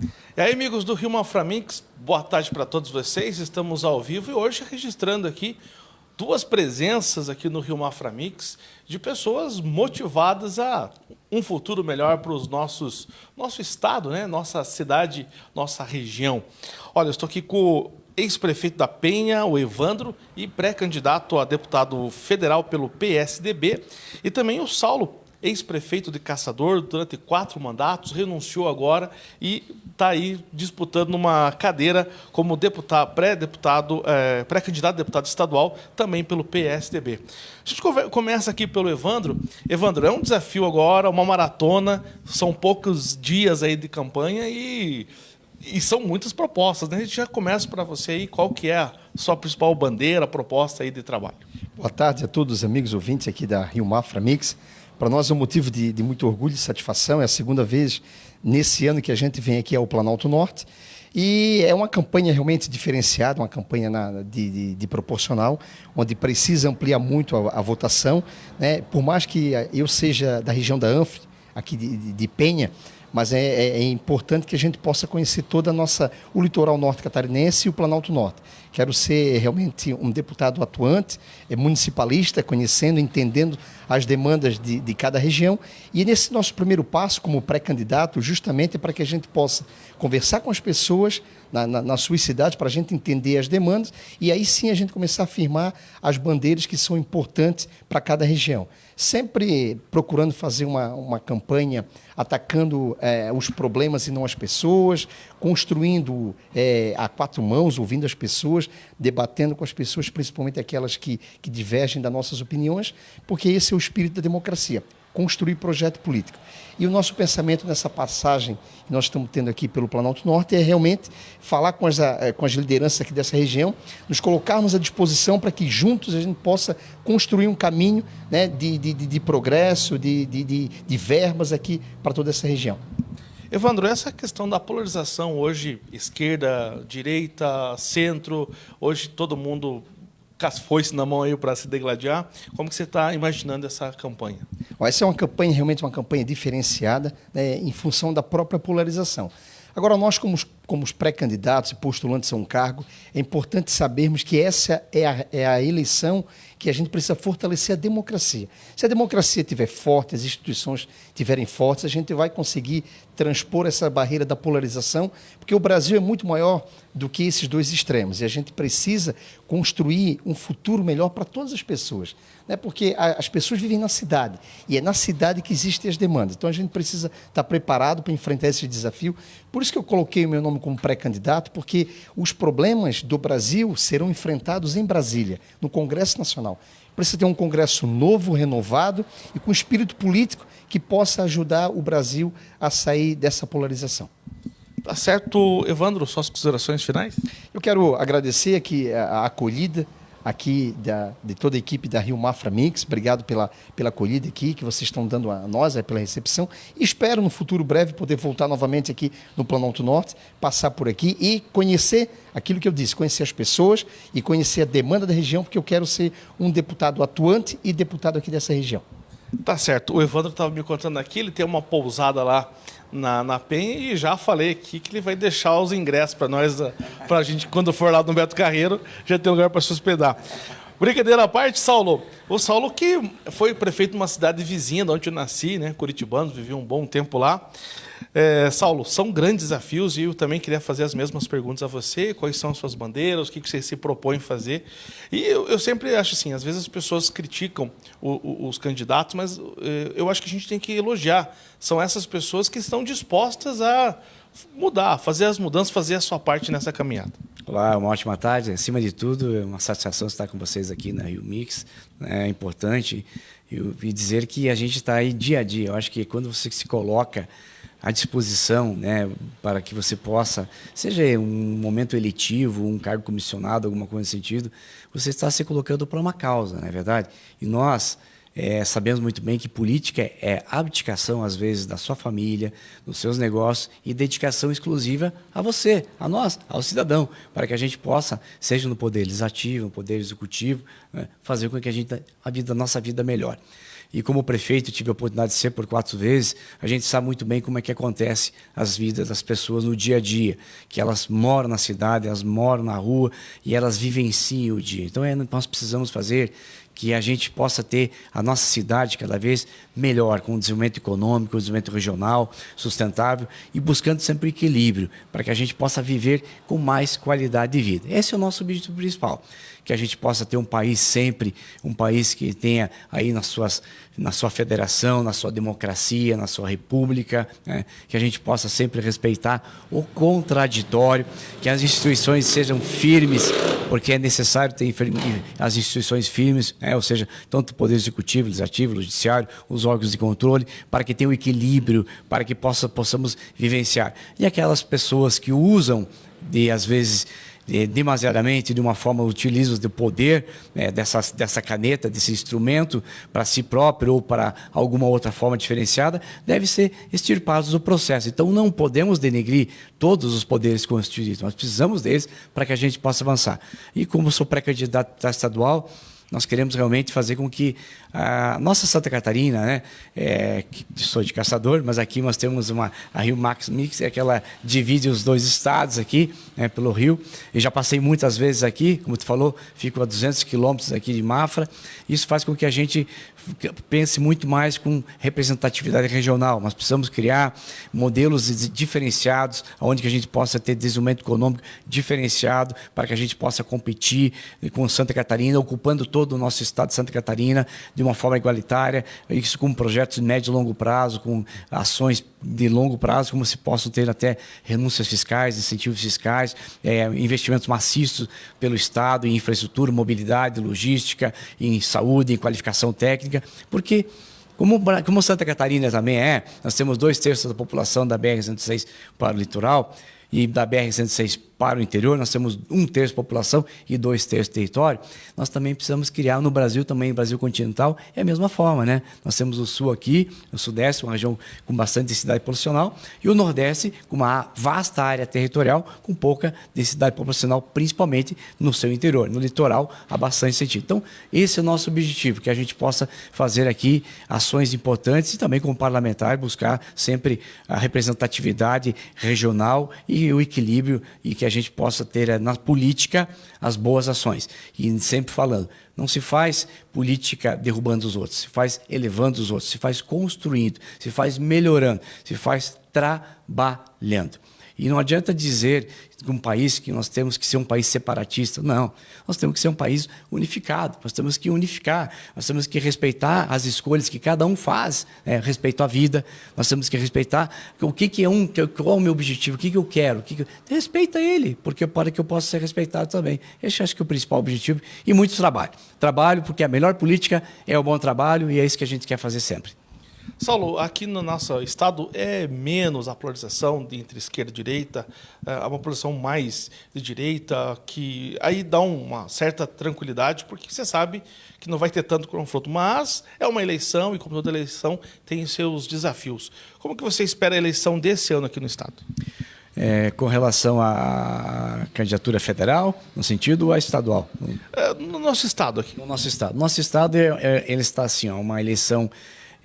E aí, amigos do Rio Maframix, boa tarde para todos vocês. Estamos ao vivo e hoje registrando aqui duas presenças aqui no Rio Maframix de pessoas motivadas a um futuro melhor para os nossos nosso estado, né? Nossa cidade, nossa região. Olha, eu estou aqui com o ex-prefeito da Penha, o Evandro, e pré-candidato a deputado federal pelo PSDB, e também o Saulo ex-prefeito de Caçador durante quatro mandatos, renunciou agora e está aí disputando uma cadeira como deputado, pré-deputado, é, pré-candidato a deputado estadual, também pelo PSDB. A gente começa aqui pelo Evandro. Evandro, é um desafio agora, uma maratona, são poucos dias aí de campanha e, e são muitas propostas. Né? A gente já começa para você aí, qual que é a sua principal bandeira, proposta aí de trabalho. Boa tarde a todos os amigos ouvintes aqui da Rio Mafra Mix. Para nós é um motivo de, de, muito orgulho e satisfação. É a segunda vez nesse ano que a gente vem aqui ao Planalto Norte. E é uma campanha realmente diferenciada, uma campanha na, de, de, de, proporcional, onde precisa ampliar muito a, a votação. Né? Por mais que eu seja da região da Anfre, aqui de, de Penha, mas é, é, é, importante que a gente possa conhecer toda a nossa, o litoral norte catarinense e o Planalto Norte. Quero ser realmente um deputado atuante, é municipalista, conhecendo, entendendo as demandas de, de cada região. E nesse nosso primeiro passo como pré-candidato, justamente para que a gente possa conversar com as pessoas na, na, nas suas cidades, para a gente entender as demandas e aí sim a gente começar a firmar as bandeiras que são importantes para cada região. Sempre procurando fazer uma, uma campanha atacando é, os problemas e não as pessoas, construindo é, a quatro mãos, ouvindo as pessoas, debatendo com as pessoas, principalmente aquelas que, que divergem das nossas opiniões, porque esse é o espírito da democracia construir projeto político. E o nosso pensamento nessa passagem que nós estamos tendo aqui pelo Planalto Norte é realmente falar com as, eh, com as lideranças aqui dessa região, nos colocarmos à disposição para que juntos a gente possa construir um caminho né, de, de, de, progresso, de, de, de verbas aqui para toda essa região. Evandro, essa questão da polarização hoje, esquerda, direita, centro, hoje todo mundo foice na mão aí para se degladiar. Como que você está imaginando essa campanha? Essa é uma campanha, realmente uma campanha diferenciada, né, em função da própria polarização. Agora, nós, como, como pré-candidatos e postulantes a um cargo, é importante sabermos que essa é a, é a eleição que a gente precisa fortalecer a democracia. Se a democracia estiver forte, as instituições estiverem fortes, a gente vai conseguir transpor essa barreira da polarização, porque o Brasil é muito maior do que esses dois extremos e a gente precisa construir um futuro melhor para todas as pessoas. Né? Porque a, as pessoas vivem na cidade e é na cidade que existem as demandas. Então a gente precisa estar preparado para enfrentar esse desafio. Por isso que eu coloquei o meu nome como pré-candidato, porque os problemas do Brasil serão enfrentados em Brasília, no Congresso Nacional nacional. Precisa ter um Congresso novo, renovado e com espírito político que possa ajudar o Brasil a sair dessa polarização. Tá certo, Evandro, suas considerações finais? Eu quero agradecer aqui a acolhida aqui da, de toda a equipe da Rio Mafra Mix. Obrigado pela, pela acolhida aqui que vocês estão dando a nós, é, pela recepção. Espero no futuro breve poder voltar novamente aqui no Planalto Norte, passar por aqui e conhecer aquilo que eu disse, conhecer as pessoas e conhecer a demanda da região, porque eu quero ser um deputado atuante e deputado aqui dessa região. Tá certo. O Evandro estava me contando aqui, ele tem uma pousada lá na, na PEN e já falei aqui que ele vai deixar os ingressos para nós, para a gente, quando for lá no Beto Carreiro, já ter lugar para se hospedar. Brincadeira à parte, Saulo. O Saulo que foi prefeito de uma cidade vizinha, de onde eu nasci, né? Curitibano, vivi um bom tempo lá. É, Saulo, são grandes desafios e eu também queria fazer as mesmas perguntas a você. Quais são as suas bandeiras? O que você se propõe fazer? E eu, eu sempre acho assim, às vezes as pessoas criticam o, o, os candidatos, mas é, eu acho que a gente tem que elogiar. São essas pessoas que estão dispostas a mudar, fazer as mudanças, fazer a sua parte nessa caminhada. Olá, uma ótima tarde. Acima de tudo, é uma satisfação estar com vocês aqui na Rio Mix. É importante e dizer que a gente está aí dia a dia. Eu acho que quando você se coloca à disposição né, para que você possa, seja um momento eletivo, um cargo comissionado, alguma coisa nesse sentido, você está se colocando para uma causa, não é verdade? E nós é, sabemos muito bem que política é abdicação, às vezes, da sua família, dos seus negócios e dedicação exclusiva a você, a nós, ao cidadão, para que a gente possa, seja no poder legislativo, no poder executivo, né, fazer com que a, gente, a, vida, a nossa vida melhore. e como prefeito tive a oportunidade de ser por quatro vezes, a gente sabe muito bem como é que acontece as vidas das pessoas no dia a dia, que elas moram na cidade, elas moram na rua e elas vivenciam o dia. Então é, nós precisamos fazer que a gente possa ter a nossa cidade cada vez melhor, com o desenvolvimento econômico, o desenvolvimento regional, sustentável e buscando sempre equilíbrio, para que a gente possa viver com mais qualidade de vida. Esse é o nosso objetivo principal, que a gente possa ter um país sempre, um país que tenha aí nas suas, na sua federação, na sua democracia, na sua república, né? que a gente possa sempre respeitar o contraditório, que as instituições sejam firmes, porque é necessário ter as instituições firmes, né? Ou seja, tanto o Poder Executivo, Legislativo, Judiciário, os órgãos de controle, para que tenha um equilíbrio, para que possa, possamos vivenciar. E aquelas pessoas que usam de, às vezes, demasiadamente, de uma forma, utilizam o poder né, dessa, dessa caneta, desse instrumento, para si próprio ou para alguma outra forma diferenciada, deve ser extirpados do processo. Então, não podemos denegrir todos os poderes constituídos, nós precisamos deles para que a gente possa avançar. E como sou pré-candidato estadual, nós queremos realmente fazer com que a nossa Santa Catarina, né, é, sou de caçador, mas aqui nós temos uma a Rio Max Mix, é que ela divide os dois estados aqui, né, pelo rio. E já passei muitas vezes aqui, como tu falou, fico a 200 quilômetros aqui de Mafra. Isso faz com que a gente pense muito mais com representatividade regional. Nós precisamos criar modelos diferenciados, onde que a gente possa ter desenvolvimento econômico diferenciado, para que a gente possa competir com Santa Catarina, ocupando todo o nosso estado de Santa Catarina de uma forma igualitária, isso com projetos de médio e longo prazo, com ações de longo prazo, como se possam ter até renúncias fiscais, incentivos fiscais, é, investimentos maciços pelo Estado em infraestrutura, mobilidade, logística, em saúde, em qualificação técnica, porque como, como Santa Catarina também é, nós temos dois terços da população da BR-106 para o litoral, e da BR-106 para o interior, nós temos um terço população e dois terços território, nós também precisamos criar no Brasil, também Brasil continental, é a mesma forma, né? Nós temos o sul aqui, o sudeste, uma região com bastante densidade populacional, e o nordeste com uma vasta área territorial com pouca densidade populacional, principalmente no seu interior. No litoral, há bastante sentido. Então, esse é o nosso objetivo, que a gente possa fazer aqui ações importantes e também como parlamentar buscar sempre a representatividade regional e o equilíbrio e que a gente possa ter eh, na política as boas ações. E sempre falando, não se faz política derrubando os outros, se faz elevando os outros, se faz construindo, se faz melhorando, se faz trabalhando. E não adianta dizer de um país que nós temos que ser um país separatista. Não, nós temos que ser um país unificado, nós temos que unificar, nós temos que respeitar as escolhas que cada um faz, né? respeito à vida, nós temos que respeitar o que, que é um, qual é o meu objetivo, o que, que eu quero, que, que... respeita ele, porque para que eu possa ser respeitado também. Esse acho que é o principal objetivo e muito trabalho. Trabalho porque a melhor política é o bom trabalho e é isso que a gente quer fazer sempre. Saulo, aqui no nosso estado é menos a polarização entre esquerda e direita, é uma polarização mais de direita, que aí dá uma certa tranquilidade, porque você sabe que não vai ter tanto confronto. Mas é uma eleição e, como toda eleição, tem seus desafios. Como que você espera a eleição desse ano aqui no estado? É, com relação à candidatura federal, no sentido a estadual? É, no nosso estado aqui. No nosso estado. Nosso estado, é, é ele está assim, ó, uma eleição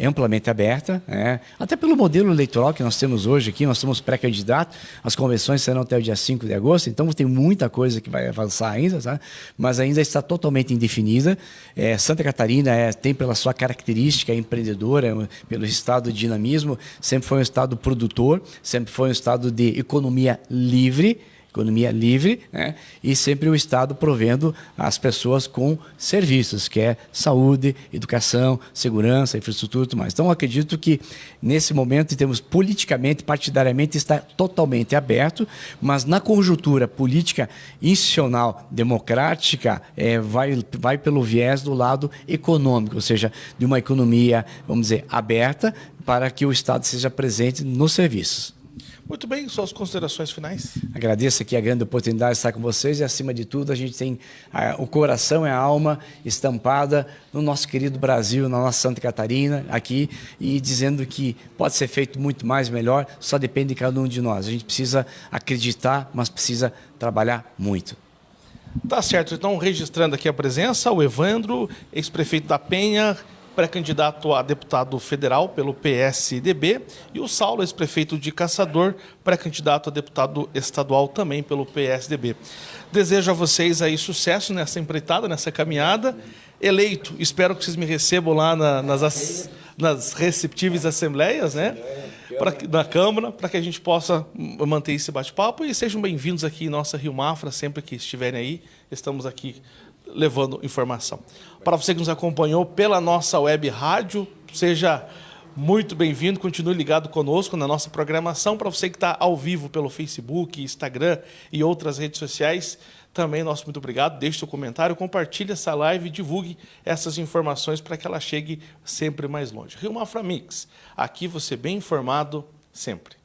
amplamente aberta, né? até pelo modelo eleitoral que nós temos hoje aqui, nós somos pré-candidatos, as convenções serão até o dia 5 de agosto, então tem muita coisa que vai avançar ainda, tá? mas ainda está totalmente indefinida. É, Santa Catarina é, tem pela sua característica empreendedora, pelo estado de dinamismo, sempre foi um estado produtor, sempre foi um estado de economia livre, economia livre, né? e sempre o Estado provendo as pessoas com serviços, que é saúde, educação, segurança, infraestrutura e tudo mais. Então, acredito que nesse momento, em termos politicamente, partidariamente, está totalmente aberto, mas na conjuntura política institucional, democrática, é, vai, vai pelo viés do lado econômico, ou seja, de uma economia, vamos dizer, aberta, para que o Estado seja presente nos serviços. Muito bem, suas considerações finais. Agradeço aqui a grande oportunidade de estar com vocês e, acima de tudo, a gente tem a, o coração e a alma estampada no nosso querido Brasil, na nossa Santa Catarina, aqui, e dizendo que pode ser feito muito mais melhor, só depende de cada um de nós. A gente precisa acreditar, mas precisa trabalhar muito. Tá certo, então registrando aqui a presença, o Evandro, ex-prefeito da Penha, pré-candidato a deputado federal pelo PSDB, e o Saulo, ex-prefeito de Caçador, pré-candidato a deputado estadual também pelo PSDB. Desejo a vocês aí sucesso nessa empreitada, nessa caminhada. Eleito, espero que vocês me recebam lá na, nas, nas receptíveis assembleias, né? Pra, na Câmara, para que a gente possa manter esse bate-papo e sejam bem-vindos aqui em nossa Rio Mafra, sempre que estiverem aí, estamos aqui levando informação. Para você que nos acompanhou pela nossa web rádio, seja muito bem-vindo, continue ligado conosco na nossa programação. Para você que está ao vivo pelo Facebook, Instagram e outras redes sociais, também nosso muito obrigado. Deixe seu comentário, compartilhe essa live e divulgue essas informações para que ela chegue sempre mais longe. Rio Mafra Mix, aqui você bem informado sempre.